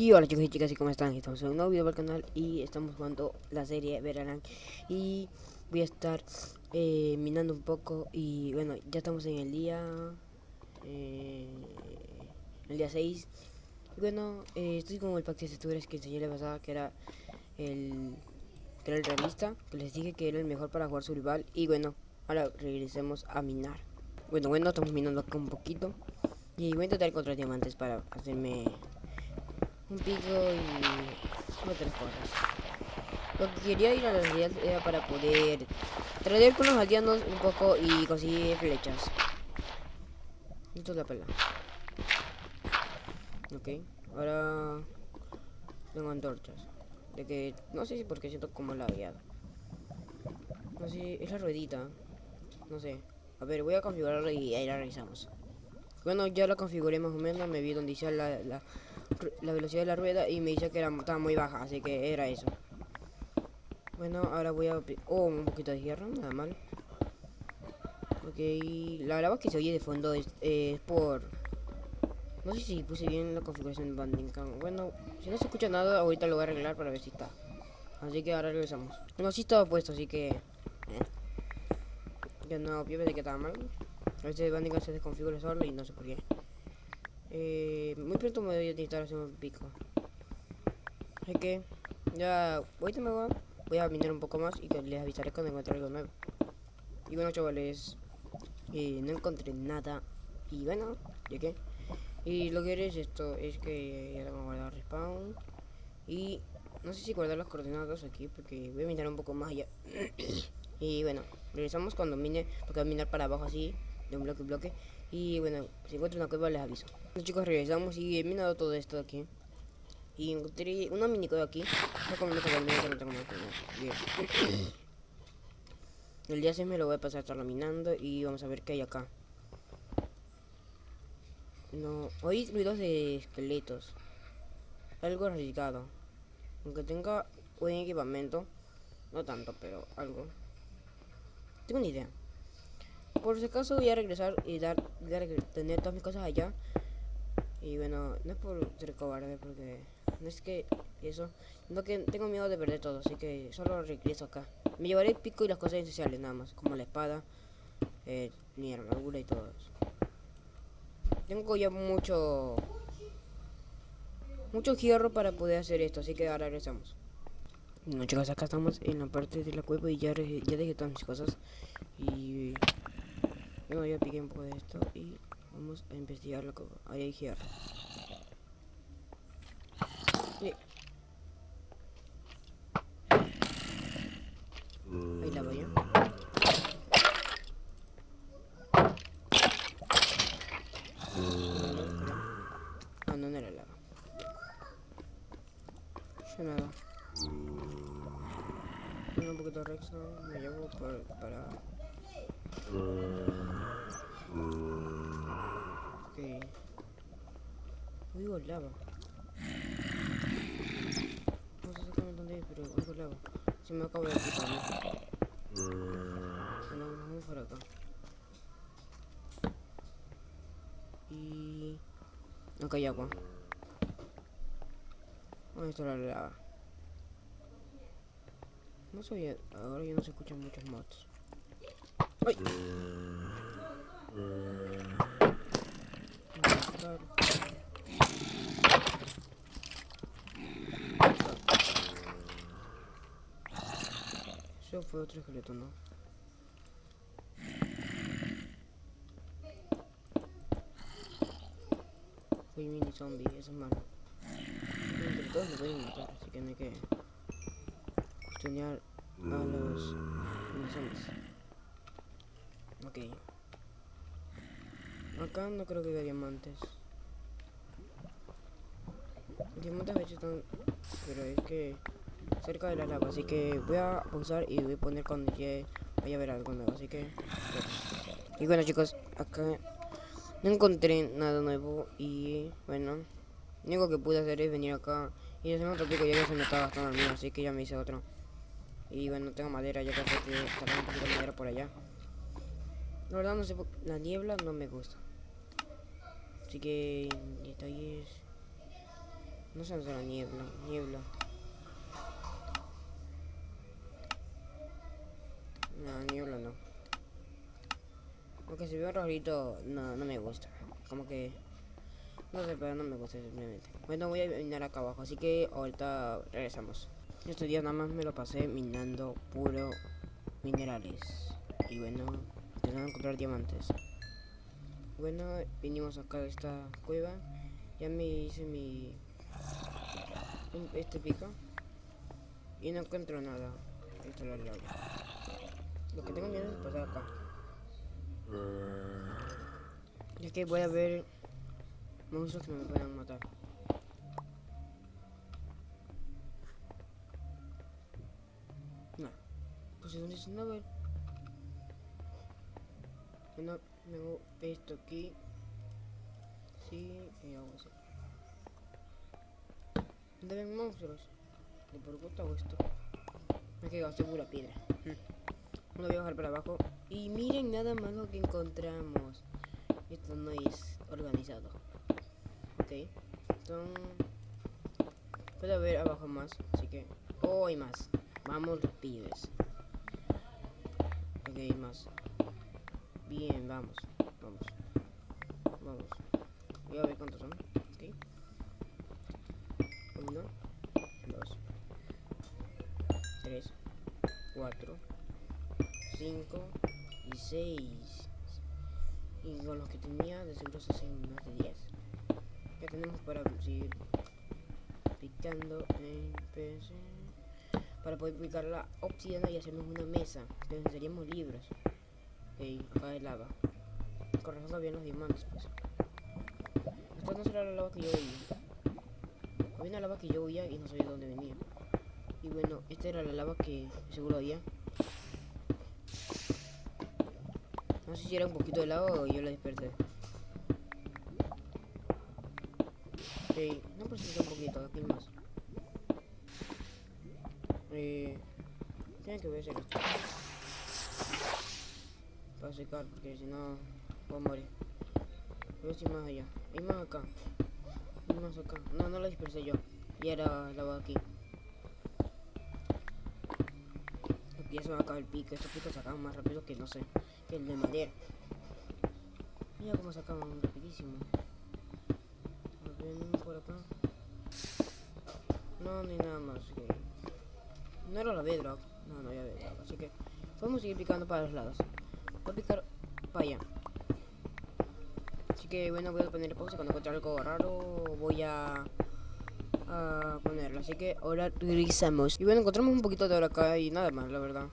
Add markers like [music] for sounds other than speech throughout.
Y hola chicos y chicas, ¿y cómo están? Estamos en un nuevo video para el canal y estamos jugando la serie Verarán Y voy a estar eh, minando un poco y bueno, ya estamos en el día... Eh, el día 6 Y bueno, eh, estoy con el pack de texturas que enseñé la pasada que era el... Que era el realista, que les dije que era el mejor para jugar su rival Y bueno, ahora regresemos a minar. Bueno, bueno, estamos minando acá un poquito. Y voy a intentar encontrar diamantes para hacerme un pico y otras cosas. Lo que quería ir a la aldeas era para poder traer con los aldeanos un poco y conseguir flechas. Esto es la pela. Ok, ahora tengo antorchas. De que no sé si porque siento como la guiada. No sé, es la ruedita. No sé. A ver, voy a configurarla y ahí la revisamos. Bueno, ya la configuré más o menos. Me vi donde dice la, la la velocidad de la rueda y me dice que era, estaba muy baja, así que era eso. Bueno, ahora voy a... Oh, un poquito de hierro, nada mal. Ok, la verdad que se oye de fondo es, por... No sé si puse bien la configuración de Bandicam. Bueno, si no se escucha nada, ahorita lo voy a arreglar para ver si está. Así que ahora regresamos. No, sí estaba puesto, así que... Eh. Ya no, yo pensé que estaba mal. A veces Bandicam se desconfigura solo y no sé por qué. Eh, muy pronto me voy a necesitar hacer un pico. Así que ya ahorita me voy, voy a minar un poco más y les avisaré cuando encuentre algo nuevo. Y bueno chavales, eh, no encontré nada. Y bueno, ya que. Y lo que haré es esto, es que ya tengo guardado respawn. Y no sé si guardar las coordenadas aquí porque voy a minar un poco más allá. [coughs] y bueno, regresamos cuando mine, porque voy a minar para abajo así, de un bloque a bloque. Y bueno, si encuentro una cueva les aviso. Bueno, chicos, regresamos y he minado todo esto de aquí. Y encontré una mini cueva aquí. El día 6 me lo voy a pasar estarlo minando y vamos a ver qué hay acá. No, oí ruidos de esqueletos. Algo arriesgado. Aunque tenga buen equipamiento. No tanto, pero algo. Tengo una idea. Por si acaso voy a regresar y dar tener todas mis cosas allá. Y bueno, no es por ser cobarde, porque no es que eso, no que tengo miedo de perder todo, así que solo regreso acá. Me llevaré el pico y las cosas esenciales nada más, como la espada, eh, mi armadura y todo eso. Tengo ya mucho, mucho hierro para poder hacer esto, así que ahora regresamos. Bueno chicos, acá estamos en la parte de la cueva y ya, ya dejé todas mis cosas. Y bueno, ya piqué un poco de esto y vamos a investigar que hay ahí hierro. Sí. Ahí la vaya. Ah, no, no era lava. Yo nada. Tengo un poquito de redstone, me llevo para Ok. Oigo lava. No sé exactamente dónde es, pero oigo lava. Se me acaba de quitar. Bueno, vamos por acá. Y... Acá hay agua. ¿Dónde está la lava? No soy... Ahora ya no se escuchan muchos mods. ¡Ay! Fue otro esqueleto, ¿no? Fui mini zombie, eso es malo. Entre todos me pueden matar, así que no hay que cuestionar a los mini zombies. Ok. Acá no creo que haya diamantes. Diamantes a veces están... Pero es que... Cerca de la lava, así que voy a pausar y voy a poner cuando llegue... Vaya a ver algo nuevo, así que... Y bueno chicos, acá... No encontré nada nuevo y... Bueno... Lo único que pude hacer es venir acá y hacer otro pico ya que se me estaba gastando el mío, así que ya me hice otro. Y bueno, tengo madera, ya que estará un poquito de madera por allá. La verdad no sé, la niebla no me gusta. Así que detalles. No sé la niebla. Niebla. No, niebla no. Aunque se ve rarito, no, no me gusta. Como que... No sé, pero no me gusta simplemente. Bueno, voy a minar acá abajo, así que ahorita regresamos. Este día nada más me lo pasé minando puro minerales. Y bueno, intentando encontrar diamantes. Bueno, vinimos acá a esta cueva. Ya me hice mi... Este pico. Y no encuentro nada. La lava. Lo que tengo miedo es pasar acá. Ya que voy a ver monstruos que me puedan matar. No. Pues es un Snowball. Bueno, tengo esto aquí. Sí, y hago así. ¿Dónde ven monstruos? ¿De por gusto hago esto? Me he gasté pura piedra. Lo voy a bajar para abajo. Y miren nada más lo que encontramos. Esto no es organizado. Ok. Son... Puede haber abajo más. Así que... Oh, hay más. Vamos pibes. Ok, hay más. Bien, vamos. Vamos. Vamos. Voy a ver cuántos son. Ok. Uno. Dos. Tres. Cuatro. 5 y 6. Y con los que tenía de seguro se hacen más de 10. Ya tenemos para seguir picando en PC. Para poder picar la obsidiana y hacernos una mesa. Necesitaríamos libros. Ok, acá hay lava. Con razón había los diamantes, pues. Esta no será la lava que yo oía. Había una lava que yo oía y no sabía de dónde venía. Y bueno, esta era la lava que seguro había. No sé si era un poquito de lava o yo la desperté. Ok, no precisa un poquito, aquí más. Eh, tiene que ver esto. Para secar, porque si no, voy a morir. Voy a si más allá. Hay más acá. Hay más acá. No, no la dispersé yo. Y era lava aquí. Ya se va a acabar el pico. Estos picos se acaban más rápido que no sé el de madera. Mira cómo sacaban rapidísimo. Ven por acá. No, ni nada más. Que... No era la bedrock. No, no había bedrock. Así que podemos seguir picando para los lados. Voy a picar para allá. Así que bueno, voy a poner pausa. Cuando encuentre algo raro, voy a, a ponerlo. Así que ahora regresamos. Y bueno, encontramos un poquito de oro acá y nada más, la verdad.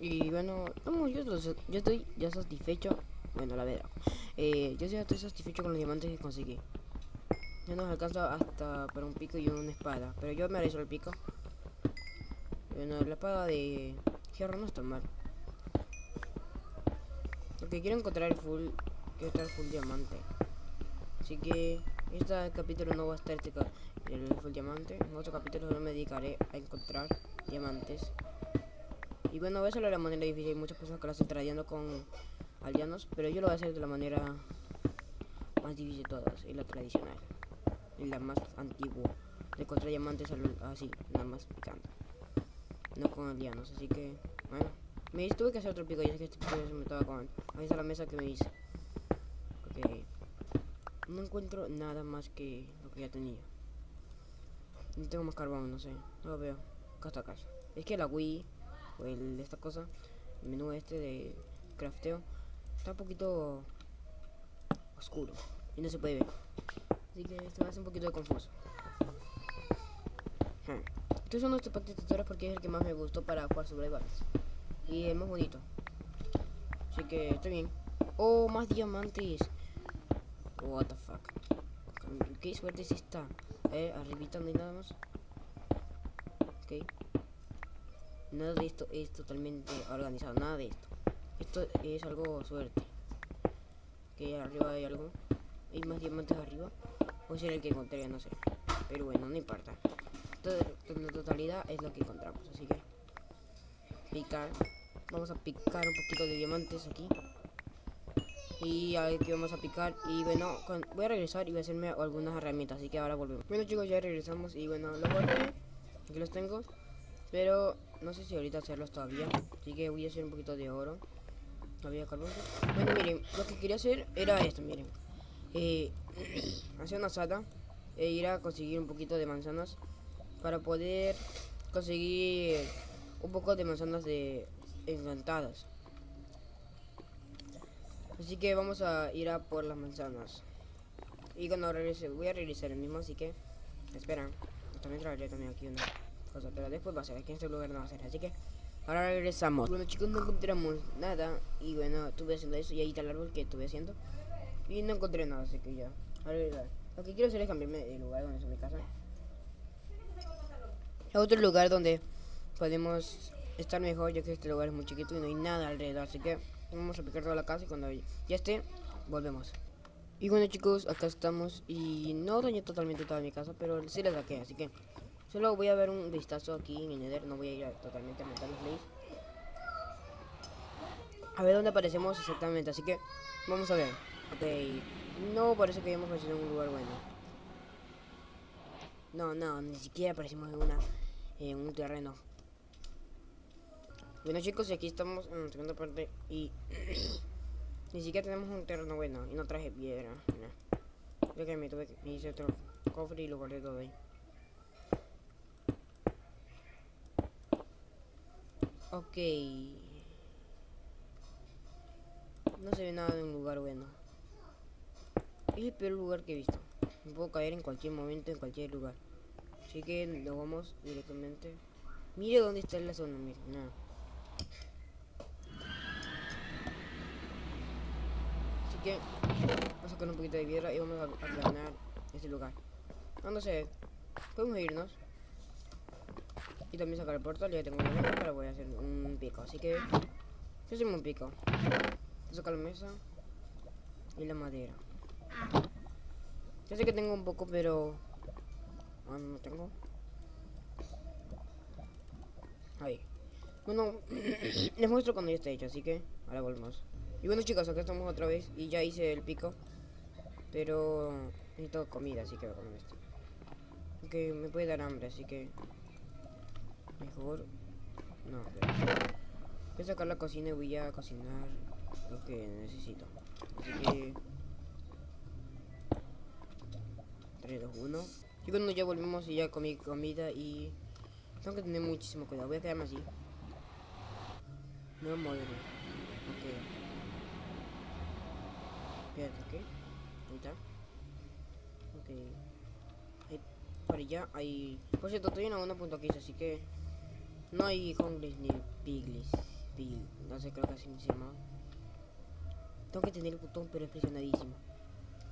Y bueno, yo, yo estoy ya satisfecho. Bueno, la verdad. Eh, yo estoy satisfecho con los diamantes que conseguí. Ya nos alcanza hasta para un pico y una espada. Pero yo me haré el pico. Bueno, la espada de hierro no está mal. Porque quiero encontrar el full. Quiero estar full diamante. Así que este capítulo no va a estar este el full diamante. En otro capítulo no me dedicaré a encontrar diamantes. Y bueno, eso es la manera difícil. Hay muchas personas que lo hacen trayendo con aldeanos. Pero yo lo voy a hacer de la manera más difícil de todas. Y la tradicional. Y la más antigua. De encontrar diamantes así, nada más picando. No con aldeanos. Así que, bueno. Me tuve que hacer otro pico. Ya que este pico se me estaba acabando. Ahí está la mesa que me hice. Ok. No encuentro nada más que lo que ya tenía. No tengo más carbón, no sé. No lo veo. Acá está casa. Es que la Wii el, esta cosa, el menú este de crafteo, está un poquito oscuro y no se puede ver. Así que esto me hace un poquito confuso. Estos son nuestros de tutoriales porque es el que más me gustó para jugar sobre survivals. Y es más bonito. Así que está bien. Oh, más diamantes. What the fuck. Qué suerte es esta. Eh, arribita no hay nada más. Ok. Nada de esto es totalmente organizado, nada de esto. Esto es algo suerte. Que arriba hay algo. Hay más diamantes arriba. O ser el que encontré, no sé. Pero bueno, no importa. En la totalidad es lo que encontramos. Así que picar. Vamos a picar un poquito de diamantes aquí. Y aquí vamos a picar y bueno, voy a regresar y voy a hacerme algunas herramientas, así que ahora volvemos. Bueno chicos, ya regresamos y bueno, los guardé, aquí los tengo, pero no sé si ahorita hacerlos todavía, así que voy a hacer un poquito de oro. Había carbón. Bueno, miren, lo que quería hacer era esto, miren. Eh, [clears throat] hacer una sala e ir a conseguir un poquito de manzanas para poder conseguir un poco de manzanas de encantadas. Así que vamos a ir a por las manzanas. Y cuando regrese, voy a regresar el mismo, así que esperan. También traeré también aquí una cosa, pero después va a ser, aquí en este lugar no va a ser, así que ahora regresamos. Bueno chicos, no encontramos nada y bueno, estuve haciendo eso y ahí está el árbol que estuve haciendo. Y no encontré nada, así que ya. A Lo que quiero hacer es cambiarme de lugar donde es mi casa. A otro lugar donde podemos estar mejor, ya que este lugar es muy chiquito y no hay nada alrededor, así que Vamos a picar toda la casa y cuando ya esté, volvemos. Y bueno chicos, acá estamos y no dañé totalmente toda mi casa, pero sí la saqué, así que solo voy a ver un vistazo aquí en el Nether, no voy a ir totalmente a montar los plays. A ver dónde aparecemos exactamente, así que vamos a ver. Ok, no parece que hayamos aparecido en un lugar bueno. No, no, ni siquiera aparecimos en una en un terreno. Bueno chicos, aquí estamos en la segunda parte y [clears throat] ni siquiera tenemos un terreno bueno y no traje piedra. Yo que me tuve me hice otro cofre y lo guardé todo ahí. Ok. No se ve nada de un lugar bueno. Es el peor lugar que he visto. Me puedo caer en cualquier momento, en cualquier lugar. Así que nos vamos directamente. Mire dónde está la zona, mire, nada. que vamos a sacar un poquito de piedra y vamos a, planear este lugar. No sé, podemos irnos. Y también sacar el portal, ya tengo una mesa, pero voy a hacer un pico. Así que, hacemos un pico. Sacar la mesa y la madera. Ya sé que tengo un poco, pero... Ah, no tengo. Ahí. Bueno, [clears throat] les muestro cuando ya esté hecho, así que ahora volvemos. Y bueno chicos, acá estamos otra vez y ya hice el pico. Pero necesito comida, así que voy a comer esto. Que me puede dar hambre, así que... Mejor... No. Voy a sacar la cocina y voy a cocinar lo que necesito. Así que... 3, 2, 1. Y bueno, ya volvemos y ya comí comida y... Tengo que tener muchísimo cuidado. Voy a quedarme así. No me muero. Ok ok. Ahí está. Ok. Ahí, para allá hay... Por cierto, estoy en una punto así que... No hay hongles ni piglis. Pig, no sé, creo que así se llama. Tengo que tener el botón, pero es presionadísimo.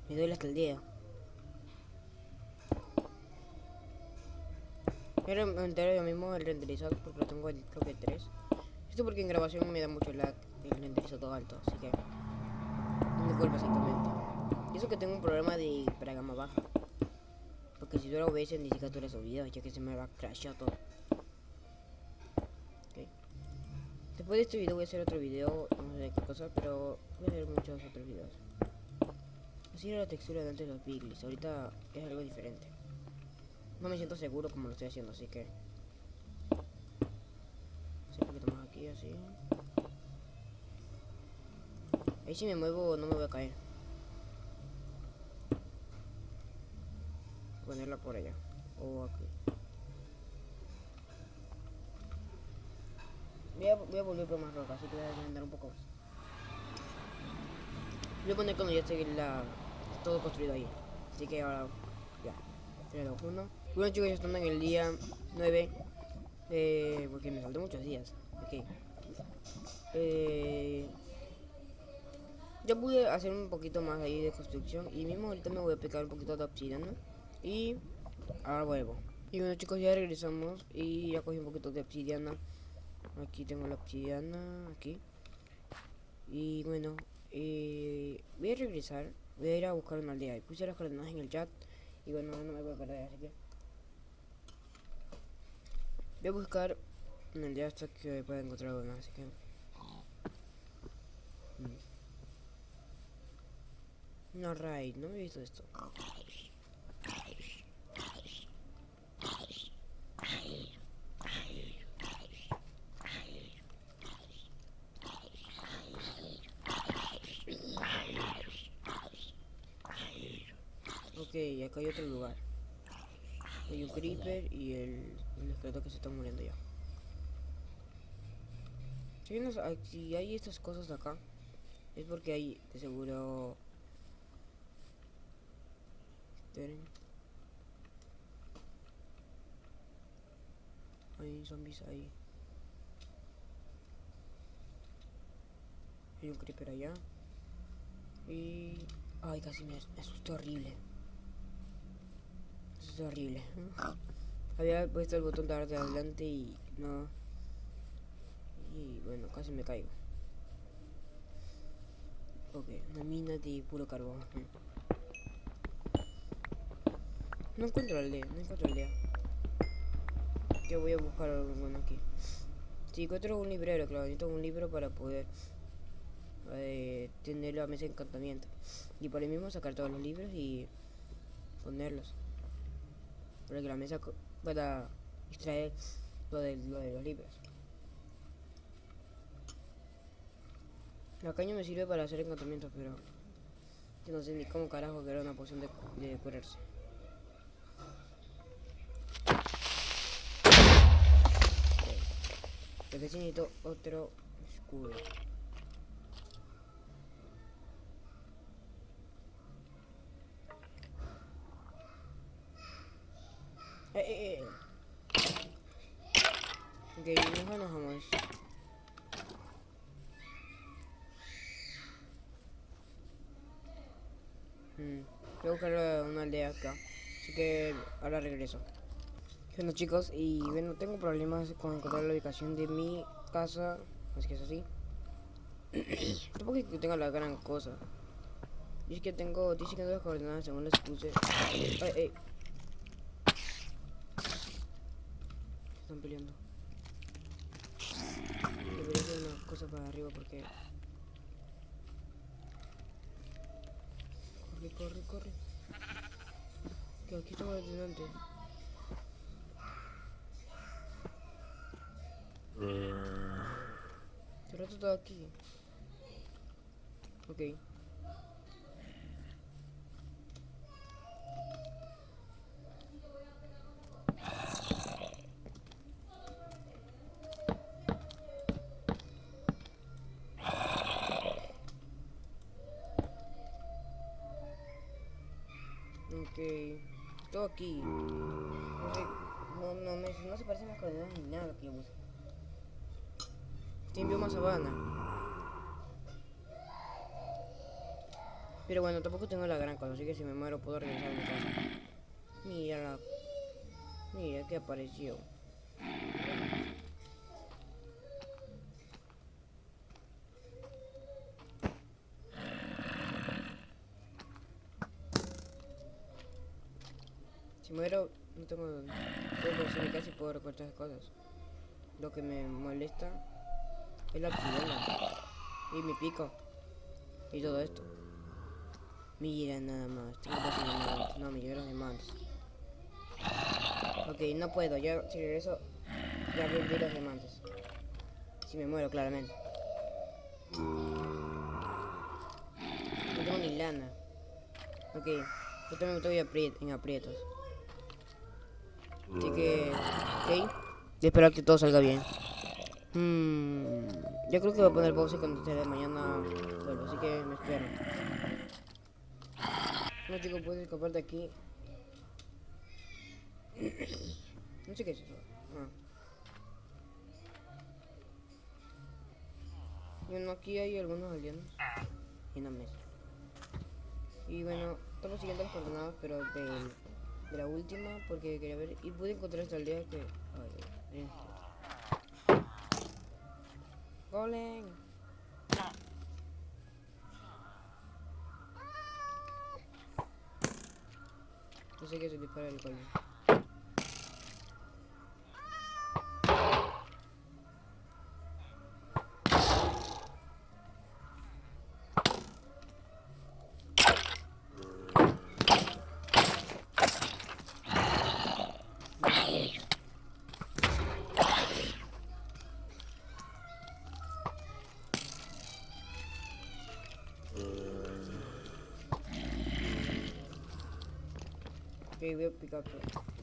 Me duele hasta el dedo. Pero me entero yo mismo el renderizado porque lo tengo en creo que 3. Esto porque en grabación me da mucho lag el renderizado alto, así que culpa exactamente. Y eso que tengo un problema de para gama baja. Porque si lo ves ni siquiera lo videos, ya que se me va a crashar todo. Después de este video voy a hacer otro video, no sé qué cosa, pero voy a hacer muchos otros videos. Así era la textura de antes de los Piglins, ahorita es algo diferente. No me siento seguro como lo estoy haciendo, así que... un poquito más aquí, así. Ahí si me muevo no me voy a caer. Ponerla por allá. O aquí. Voy a, voy a volver por más roca, así que voy a andar un poco más. Voy a poner cuando ya esté la, todo construido ahí. Así que ahora, ya. 3, 2, 1. Bueno chicos, ya están en el día 9. Eh, porque me faltan muchos días. Ok. Eh, ya pude hacer un poquito más ahí de construcción y mismo ahorita me voy a aplicar un poquito de obsidiana y ahora vuelvo y bueno chicos ya regresamos y ya cogí un poquito de obsidiana aquí tengo la obsidiana aquí y bueno eh, voy a regresar voy a ir a buscar una aldea y puse las coordenadas en el chat y bueno no me voy a perder así que voy a buscar una aldea hasta que pueda encontrar una así que mm. Una raid, no me he visto esto. Acá hay otro lugar. Hay un creeper y el, el esqueleto que se está muriendo ya. Si hay, ah, estas cosas acá, es porque hay de seguro... Esperen. Hay zombies ahí. Hay un creeper allá. Y... Ay, casi me, as- me asusté horrible. Asusté horrible. Había puesto el botón de adelante y no... Y bueno, casi me caigo. Ok, una mina de puro carbón. No encuentro aldea, no encuentro aldea. Yo voy a buscar alguno aquí. Si encuentro un librero, claro, necesito un libro para poder eh, tener la mesa de encantamiento. Y por ahí mismo sacar todos los libros y ponerlos. Para que la mesa pueda extraer lo de, lo de los libros. La caña me sirve para hacer encantamientos, pero yo no sé ni cómo carajo que era una poción de, curarse. Lo que sí necesito otro escudo. Eh, eh, eh. Ok, mejor nos vamos. Mm, voy a buscar eh, una aldea acá. Así que ahora regreso. Bueno chicos, y bueno, tengo problemas con encontrar la ubicación de mi casa. Así que es así. [clears throat] Tampoco es que tenga la gran cosa. Y es que tengo, dice que las coordenadas según les puse. Están peleando. Debería hacer una cosa para arriba porque... Corre, corre, corre. Que aquí estaba delante. Hace rato estaba aquí. Ok. Ok. Aquí. No. No, me, no se parecen las ni nada que yo puse. Tiene bioma sabana. Pero bueno, tampoco tengo la gran cosa, así que si me muero puedo regresar a mi casa. Mira la... Mira que apareció. Si muero, no tengo... Puedo regresar a mi casa y puedo recortar esas cosas. Lo que me molesta es la obsidiana. Y mi pico. Y todo esto. Mira nada más. Tengo diamantes. No, me llevo los diamantes. Ok, no puedo. Ya si regreso, ya perdí los diamantes. Si me muero, claramente. No tengo ni lana. Ok, yo también estoy en aprietos. Así que, ok. Y espero que todo salga bien. Hmm, yo creo que voy a poner pausa cuando esté de mañana así que me espero. No chicos, puedes escapar de aquí. [clears throat] No sé qué es eso. Ah. Bueno, aquí hay algunos alienos. Y una mesa. Y bueno, estamos siguiendo las coordenadas, pero de la última, porque quería ver. Y pude encontrar esta aldea que. Ay, ay. Golem. No sé qué se dispara el golem. Voy a picar todo.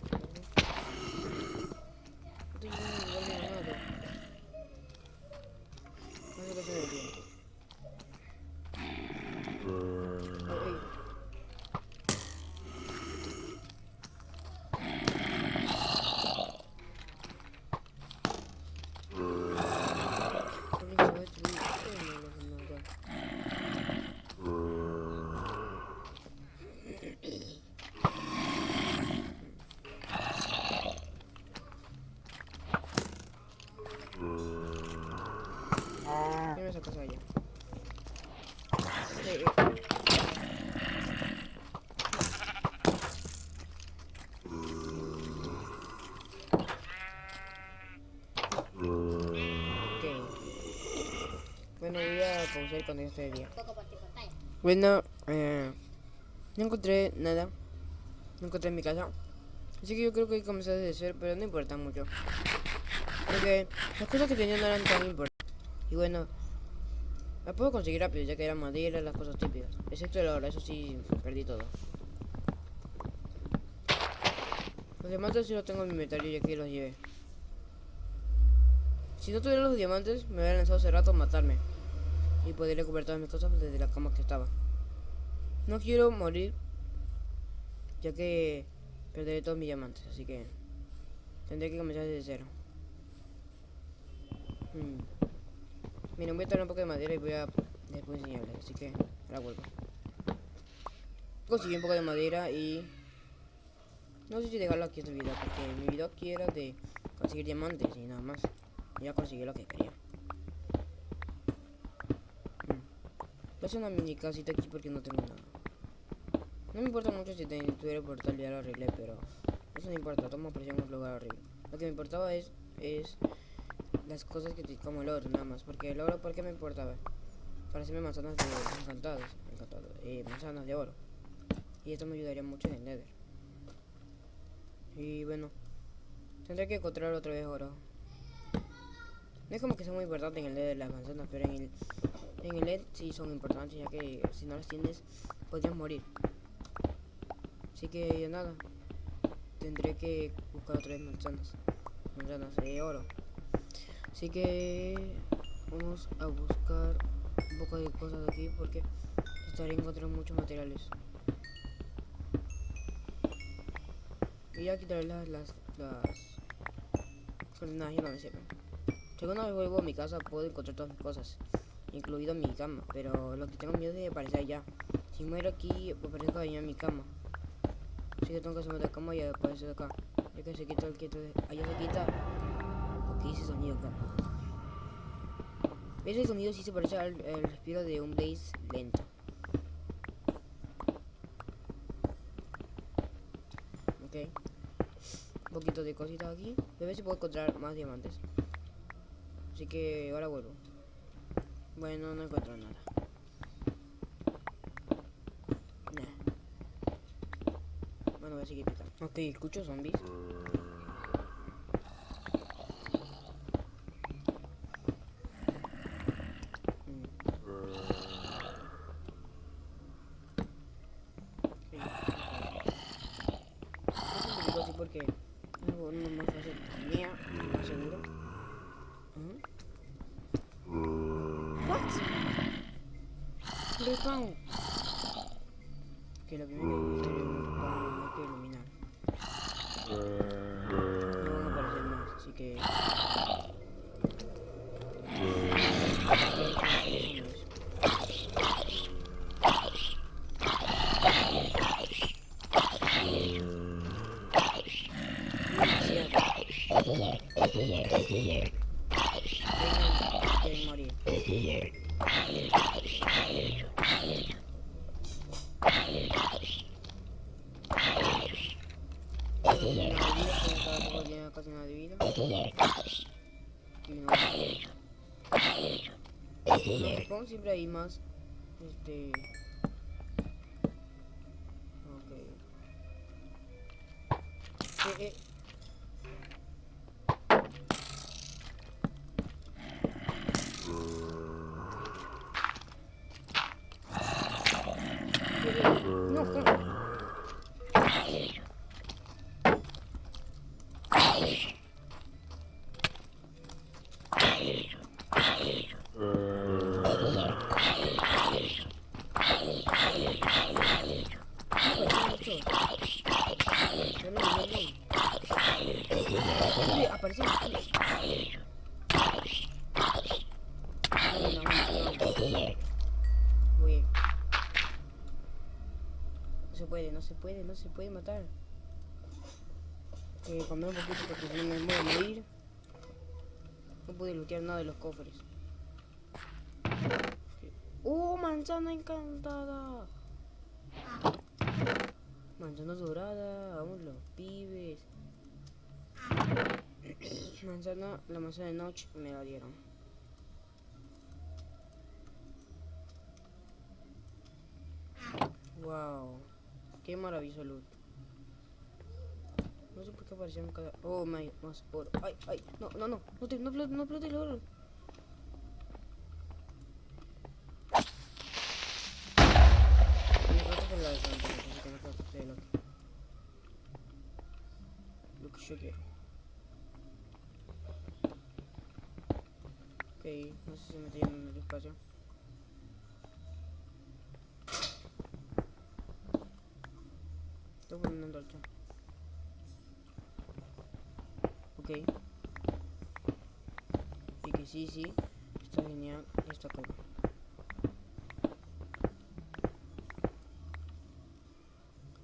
Pausar cuando de día. Bueno, eh, no encontré nada. No encontré en mi casa. Así que yo creo que hay que comenzar desde cero, pero no importa mucho. Porque las cosas que tenía no eran tan importantes. Y bueno, las puedo conseguir rápido, ya que era madera, las cosas típicas. Excepto el oro, eso sí, perdí todo. Los diamantes sí los tengo en mi inventario, ya que los llevé. Si no tuviera los diamantes, me hubiera lanzado hace rato a matarme. Y podría recuperar todas mis cosas desde la cama que estaba. No quiero morir, ya que perderé todos mis diamantes, así que tendré que comenzar desde cero. Hmm. Miren, voy a traer un poco de madera y voy a después enseñarles, así que ahora vuelvo. Conseguí un poco de madera y... No sé si dejarlo aquí este video, porque mi video aquí era de conseguir diamantes y nada más. Ya conseguí lo que quería. Voy a una mini casita aquí porque no tengo nada. No me importa mucho si tuviera portal ya lo arreglé, pero eso no importa, toma presión un lugar horrible. Lo que me importaba es, es las cosas que te, como el oro, nada más. Porque el oro, ¿por qué me importaba? Para hacerme manzanas de encantadas, encantadas, eh, manzanas de oro. Y esto me ayudaría mucho en el nether. Y bueno, tendré que encontrar otra vez oro. No es como que sea muy importante en el nether las manzanas, pero en el, en el net sí son importantes, ya que si no las tienes, podrías morir. Así que nada, tendré que buscar otra vez manzanas, manzanas de oro. Así que vamos a buscar un poco de cosas aquí porque estaré encontrando muchos materiales. Y ya quitaré las, las, las coordenadas, ya no me sirven. Si alguna vez vuelvo a mi casa puedo encontrar todas mis cosas, incluido mi cama, pero lo que tengo miedo es de aparecer allá. Si muero aquí, aparezco allá en mi cama. Así que tengo que hacerme de cama y aparecer acá. Ya que se quita el quieto de... Allá se quita... Ok, ese sonido acá. Ese sonido sí se parece al, al respiro de un bass lento. Ok. Un poquito de cositas aquí. A ver si puedo encontrar más diamantes. Así que ahora vuelvo. Bueno, no encuentro nada. Bueno, voy a seguir picando. Ok, escucho zombies. Mm. Sí, ok. Es un poquito así porque es algo no más fácil. Mía, más seguro. ¿Mm? What? Que lo primero que hay que iluminar. No van a aparecer más, así que. Quieren morir. La bebida, que cada poco tiene casi nada de vida. Y no. Supongo siempre hay más. Este. Ok. Eh, eh. Eh, eh, No, ¿cómo? Uy, apareció aquí. No, no, no, no. Uy. No no se puede, no se puede matar. Eh, un poquito porque si no me voy a morir. No pude lootear nada de los cofres. ¡Oh, manzana encantada! Manzana dorada, vamos los pibes. [coughs] Manzana, la manzana de noche me la dieron. Wow, qué maravilloso loot. No sé por qué aparecieron cada. Oh my, más oro. Ay, ay, no, no, no, no te, no, explote- no explote el oro. No lo que. Yo quiero. Ok, no sé si me yendo en el espacio. Estoy poniendo. Ok. Y que sí, sí. Está genial. Está cool.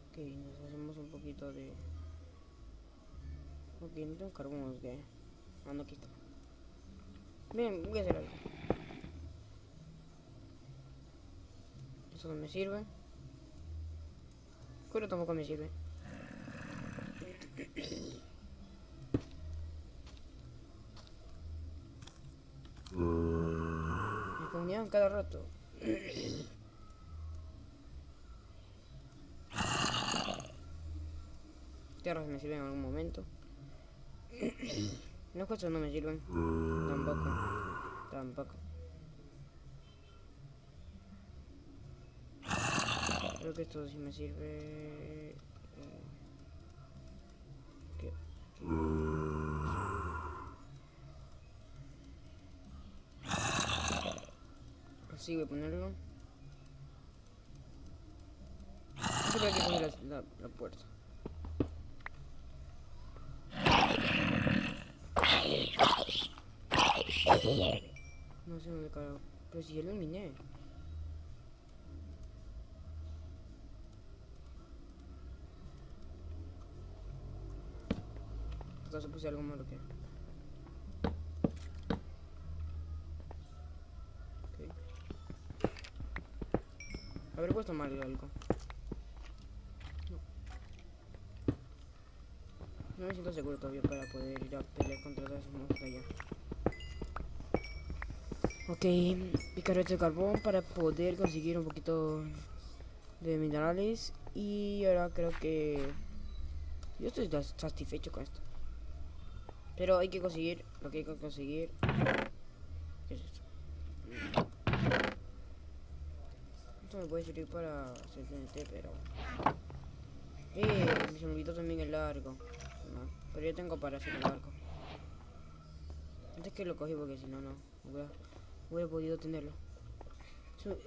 Ok, nos hacemos un poquito de... Ok, no tengo carbón, ok. Ah, no, aquí está. Bien, voy a hacer algo. Eso no me sirve. Cuero tampoco me sirve. Me spawneaban cada rato. Tierras me sirven en algún momento. Los cosas no me sirven. Tampoco. Tampoco. Creo que esto sí me sirve. eh, ¿Qué? Así voy a ponerlo. Qué poner la, la, la puerta. No sé dónde carajo. Pero si ya lo eliminé. Entonces puse algo malo que. Habré puesto mal algo. No. No me siento seguro todavía para poder ir a pelear contra todos esos monstruos allá. Ok, picarete de carbón para poder conseguir un poquito de minerales. Y ahora creo que yo estoy satisfecho con esto. Pero hay que conseguir lo que hay que conseguir. ¿Qué es esto? Esto me puede servir para hacer TNT, pero. Eh, se me olvidó también el largo. Pero yo tengo para hacer el arco. Antes que lo cogí porque si no, no. Hubiera, podido tenerlo.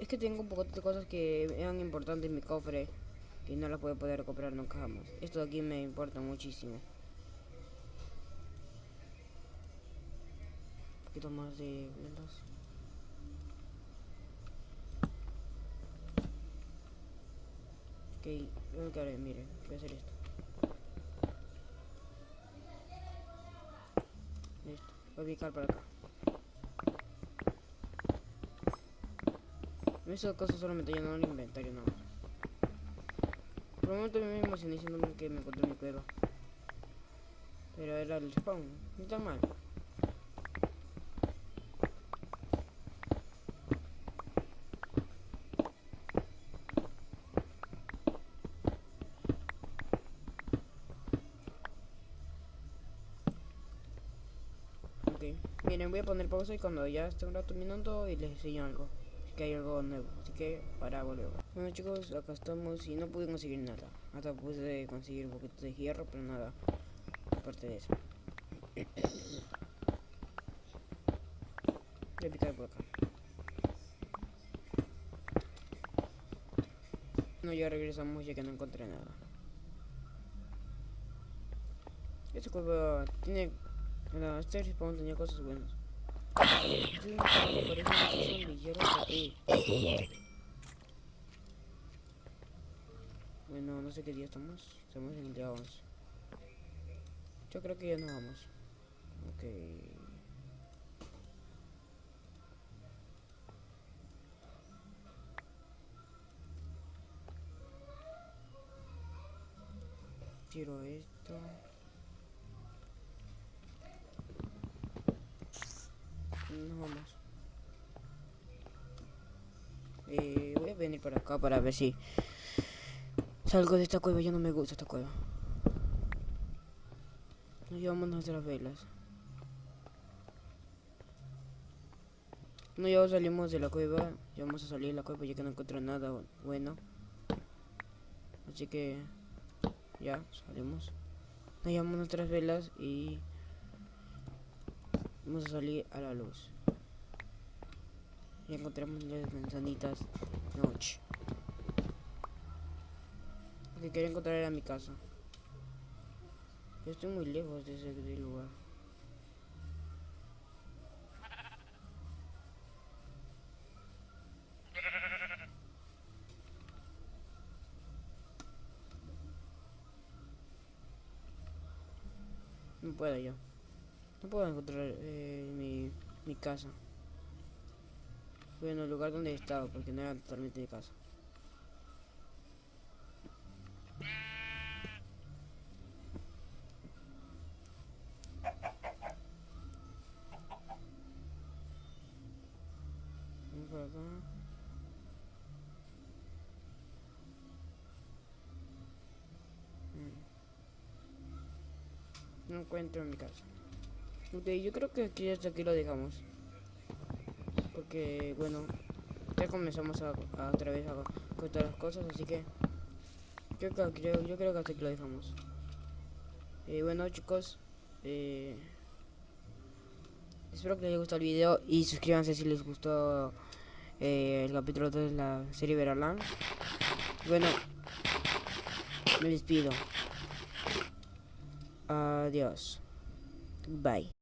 Es que tengo un poco de cosas que eran importantes en mi cofre y no las voy a poder recuperar nunca jamás. Esto de aquí me importa muchísimo. Poquito más de vendas. Ok, lo que haré, miren, voy a hacer esto. Listo, voy a picar para acá. Esas cosas solo me está llenando el inventario nada más. Por un momento me emocioné diciéndome que me encontré mi cueva. Pero era el spawn, no tan mal. Miren, voy a poner pausa y cuando ya esté un rato minando y les enseño algo. Que hay algo nuevo, así que para volver. Bueno chicos, acá estamos y no pude conseguir nada. Hasta pude conseguir un poquito de hierro, pero nada. Aparte de eso. Voy a picar por acá. No, ya regresamos ya que no encontré nada. Esta cueva tiene... La, este respawn tenía cosas buenas. Bueno, no sé qué día estamos. Estamos en el día 11. Yo creo que ya nos vamos. Ok. Tiro esto. Nos vamos. Eh, voy a venir para acá para ver si salgo de esta cueva. Ya no me gusta esta cueva. Nos llevamos nuestras velas. No, ya salimos de la cueva. Ya vamos a salir de la cueva ya que no encuentro nada bu- bueno. Así que ya salimos. Nos llevamos nuestras velas y vamos a salir a la luz. Y encontramos las manzanitas noche. Lo que quería encontrar era mi casa. Yo estoy muy lejos de ese lugar. No puedo yo. No puedo encontrar eh, mi, mi casa. Bueno, el lugar donde he estado, porque no era totalmente mi casa. Vamos por acá. Mm. No encuentro en mi casa. Yo creo que aquí hasta aquí lo dejamos. Porque, bueno, ya comenzamos a, a otra vez a cortar las cosas, así que yo creo, creo- yo creo que hasta aquí lo dejamos. Eh, bueno, chicos, eh, espero que les haya gustado el video y suscríbanse si les gustó eh, el capítulo 2 de la serie Veralan. Bueno, me despido. Adiós. Bye.